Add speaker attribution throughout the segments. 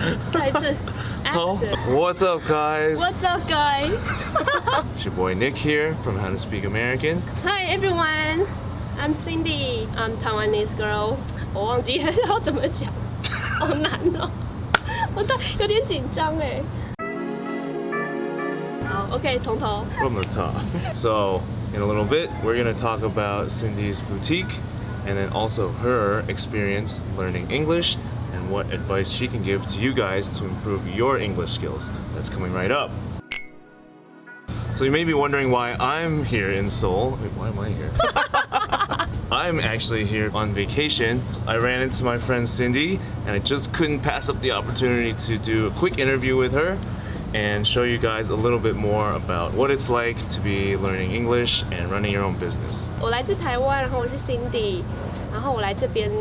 Speaker 1: 再一次
Speaker 2: Oh,
Speaker 1: action
Speaker 2: what's up, guys?
Speaker 1: What's up guys
Speaker 2: It's your boy Nick here from How to Speak American.
Speaker 1: Hi everyone I'm Cindy I'm Taiwanese girl 我忘记要怎么讲好难哦我都有点紧张哎好 OK 从头
Speaker 2: from the top. So, in a little bit, we're gonna talk about Cindy's boutique and then also her experience learning English and what advice she can give to you guys to improve your English skills. That's coming right up. So, you may be wondering why I'm here in Seoul. Wait, why am I here? I'm actually here on vacation. I ran into my friend Cindy and I just couldn't pass up the opportunity to do a quick interview with her and show you guys a little bit more about what it's like to be learning English and running your own business.
Speaker 1: 我来自台湾，然后我是 Cindy，然后我来这边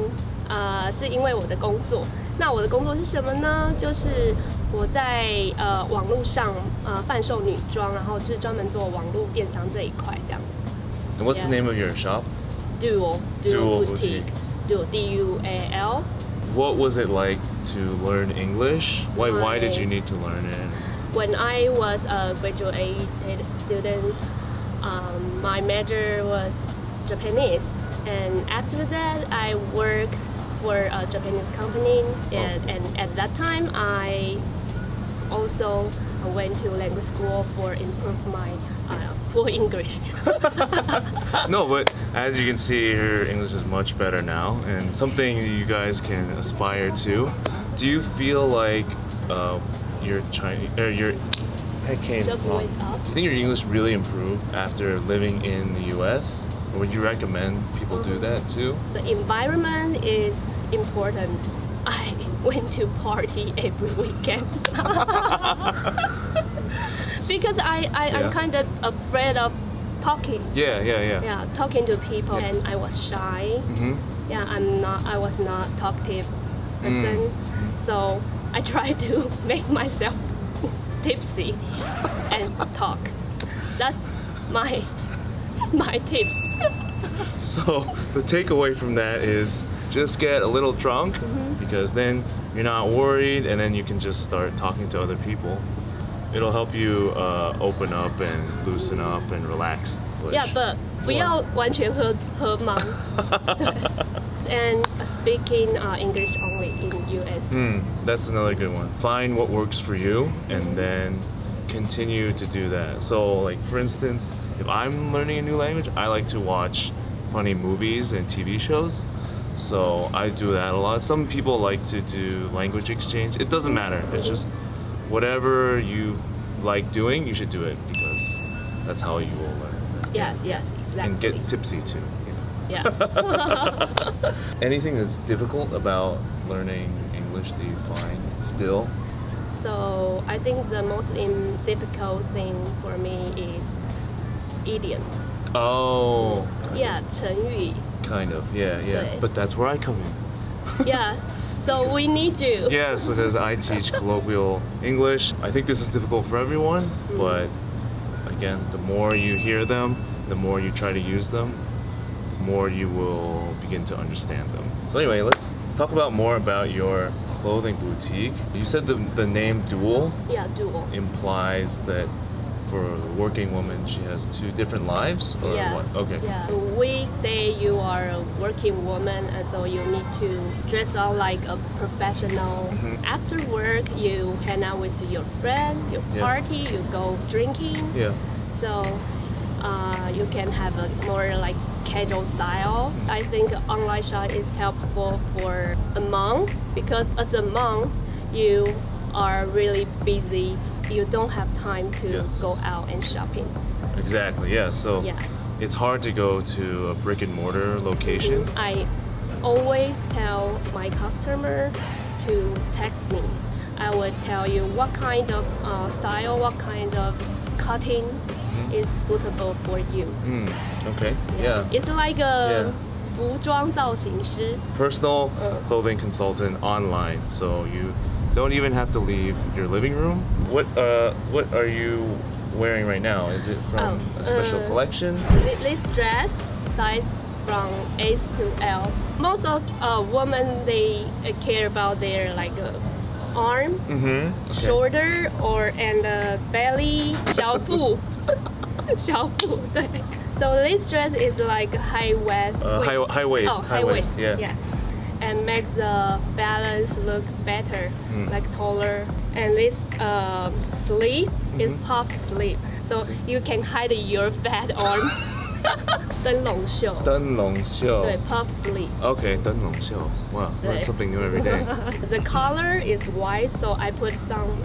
Speaker 1: 呃是因为我的工作。那我的工作是什么呢？就是我在呃网络上呃贩售女装，然后是专门做网络电商这一块这样子。
Speaker 2: And what's the
Speaker 1: Yeah.
Speaker 2: name of your shop?
Speaker 1: Dual
Speaker 2: Dual
Speaker 1: boutique Dual D U A L
Speaker 2: What was it like to learn English? Why why did
Speaker 1: My-
Speaker 2: you need to learn it?
Speaker 1: When I was a graduated student, um, my major was Japanese, and after that, I worked for a Japanese company, and, and at that time, I also went to language school for improve my uh, poor English.
Speaker 2: No, but as you can see, her English is much better now, and something you guys can aspire to. Do you feel like uh, your Chinese or your head came
Speaker 1: Just
Speaker 2: wrong.
Speaker 1: went up.
Speaker 2: Do you think your English really improved after living in the U.S. Would you recommend people do that too?
Speaker 1: the environment is important. I went to party every weekend because I, I
Speaker 2: Yeah.
Speaker 1: I'm kind of afraid of talking.
Speaker 2: Yeah, yeah, yeah.
Speaker 1: Yeah, talking to people, and I was shy.
Speaker 2: hmm
Speaker 1: Yeah, I'm not. I was not talkative person,
Speaker 2: Mm.
Speaker 1: so I try to make myself tipsy and talk. That's my my tip.
Speaker 2: So the takeaway from that is just get a little drunk because then you're not worried and then you can just start talking to other people. It'll help you uh, open up and loosen up and relax.
Speaker 1: Yeah, but 不要完全喝喝忙。and speaking uh, English only in US.
Speaker 2: Hmm, that's another good one. Find what works for you and then continue to do that. So, like for instance, if I'm learning a new language, I like to watch funny movies and TV shows. So I do that a lot. Some people like to do language exchange. It doesn't matter. It's just whatever you like doing, you should do it because that's how you will learn.
Speaker 1: Yes, yes, exactly.
Speaker 2: And get tipsy too. You know.
Speaker 1: yes.
Speaker 2: Anything that's difficult about learning English that you find still?
Speaker 1: So I think the most im- difficult thing for me is idiom.
Speaker 2: Oh,
Speaker 1: Yeah, 成语.
Speaker 2: kind of. Yeah, yeah. But that's where I come in.
Speaker 1: Yes. So we need you.
Speaker 2: Yes, because I teach colloquial English. I think this is difficult for everyone, mm-hmm. but again, the more you hear them, the more you try to use them, the more you will begin to understand them. So anyway, let's talk about more about your clothing boutique. You said the, the name Dual
Speaker 1: Yeah, dual.
Speaker 2: implies that for a working woman, she has two different lives? Or
Speaker 1: Yes.
Speaker 2: what? Okay.
Speaker 1: Yeah. Weekday you are a working woman, and so you need to dress up like a professional.
Speaker 2: Mhm.
Speaker 1: After work, you hang out with your friend, you
Speaker 2: Yeah.
Speaker 1: party, you go drinking.
Speaker 2: Yeah.
Speaker 1: So uh, you can have a more like casual style. I think online shop is helpful for a monk because as a monk, you are really busy. You don't have time to
Speaker 2: Yes.
Speaker 1: go out and shopping.
Speaker 2: Exactly. Yeah. So
Speaker 1: Yeah.
Speaker 2: it's hard to go to a brick and mortar location.
Speaker 1: I always tell my customer to text me. I would tell you what kind of uh, style, what kind of cutting Mm-hmm. is suitable for you.
Speaker 2: Mm, okay. Yeah.
Speaker 1: It's like a
Speaker 2: yeah. Personal
Speaker 1: uh.
Speaker 2: clothing consultant online. So you don't even have to leave your living room. What uh what are you wearing right now? Is it from
Speaker 1: oh,
Speaker 2: a special
Speaker 1: uh,
Speaker 2: collection?
Speaker 1: This dress size from S to L. Most of uh, women they uh, care about their like uh, uh, arm,
Speaker 2: Mm-hmm.
Speaker 1: shoulder, or and uh, belly, 小腹，小腹，对。So this dress is like high waist.
Speaker 2: Uh, high, high waist.
Speaker 1: Oh, high, waist.
Speaker 2: Yeah.
Speaker 1: yeah. And make the balance look better,
Speaker 2: Mm.
Speaker 1: like taller. And this uh, sleeve is
Speaker 2: Mhm.
Speaker 1: puff sleeve, so you can hide your fat arm. 灯笼袖，
Speaker 2: 灯笼袖.
Speaker 1: 对，puff sleeve.
Speaker 2: Okay, 灯笼袖. Wow, learn
Speaker 1: 对
Speaker 2: something new every day.
Speaker 1: the color is white, so I put some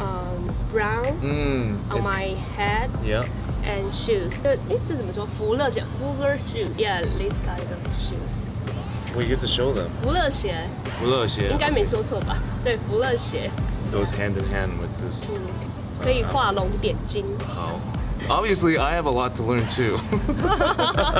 Speaker 1: um, brown
Speaker 2: Mm.
Speaker 1: on
Speaker 2: it's-
Speaker 1: my head
Speaker 2: Yeah.
Speaker 1: and shoes. 这诶，这怎么说？福乐鞋，Fuller shoes. Yeah, this kind of shoes.
Speaker 2: We get to show them.
Speaker 1: 福乐鞋
Speaker 2: 福乐鞋
Speaker 1: 应该没说错吧？对，福乐鞋，
Speaker 2: goes hand in hand with this.
Speaker 1: 嗯，可以画龙点睛。
Speaker 2: 好. Obviously, I have a lot to learn too.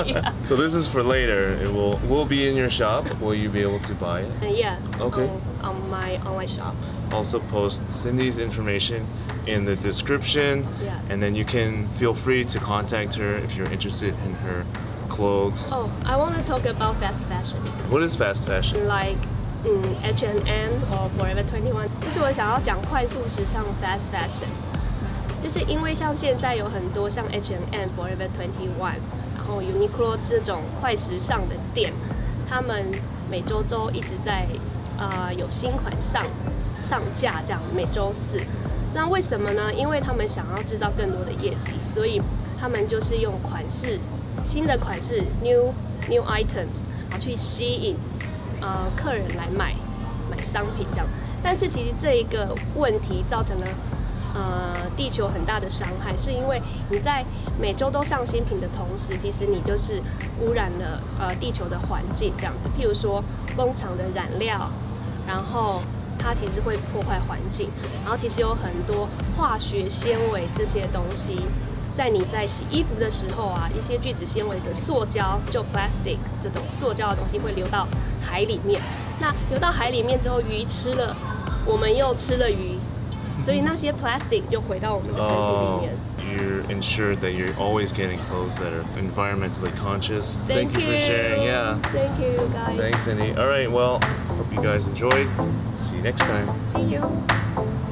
Speaker 1: yeah.
Speaker 2: so this is for later. It will will be in your shop. Will you be able to buy it?
Speaker 1: And yeah.
Speaker 2: Okay.
Speaker 1: On, on my online shop.
Speaker 2: Also post Cindy's information in the description,
Speaker 1: Yeah.
Speaker 2: and then you can feel free to contact her if you're interested in her clothes.
Speaker 1: Oh, I want to talk about fast fashion.
Speaker 2: What is fast fashion?
Speaker 1: like 嗯 H&M or Forever 21，就是我想要讲快速时尚 fast fashion， 就是因为像现在有很多像 H&M、Forever 21，然后 Uniqlo 这种快时尚的店，他们每周都一直在呃有新款上上架，这样每周四。那为什么呢？因为他们想要制造更多的业绩，所以他们就是用款式新的款式 new new items，然后去吸引呃客人来买买商品这样。但是其实这一个问题造成了呃地球很大的伤害，是因为你在每周都上新品的同时，其实你就是污染了呃地球的环境这样子。譬如说工厂的染料，然后它其实会破坏环境，然后其实有很多化学纤维这些东西。在你在洗衣服的时候啊，一些聚酯纤维的塑胶，就 plastic 这种塑胶的东西会流到海里面。那流到海里面之后，鱼吃了，我们又吃了鱼，所以那些 plastic 就回到我们的身体里
Speaker 2: Oh,
Speaker 1: 面。
Speaker 2: you're ensured that you're always getting clothes that are environmentally conscious.
Speaker 1: Thank,
Speaker 2: you for sharing. Yeah.
Speaker 1: Thank you guys.
Speaker 2: Thanks, Cindy. All right. Well, hope you guys enjoyed. See you next time.
Speaker 1: See you.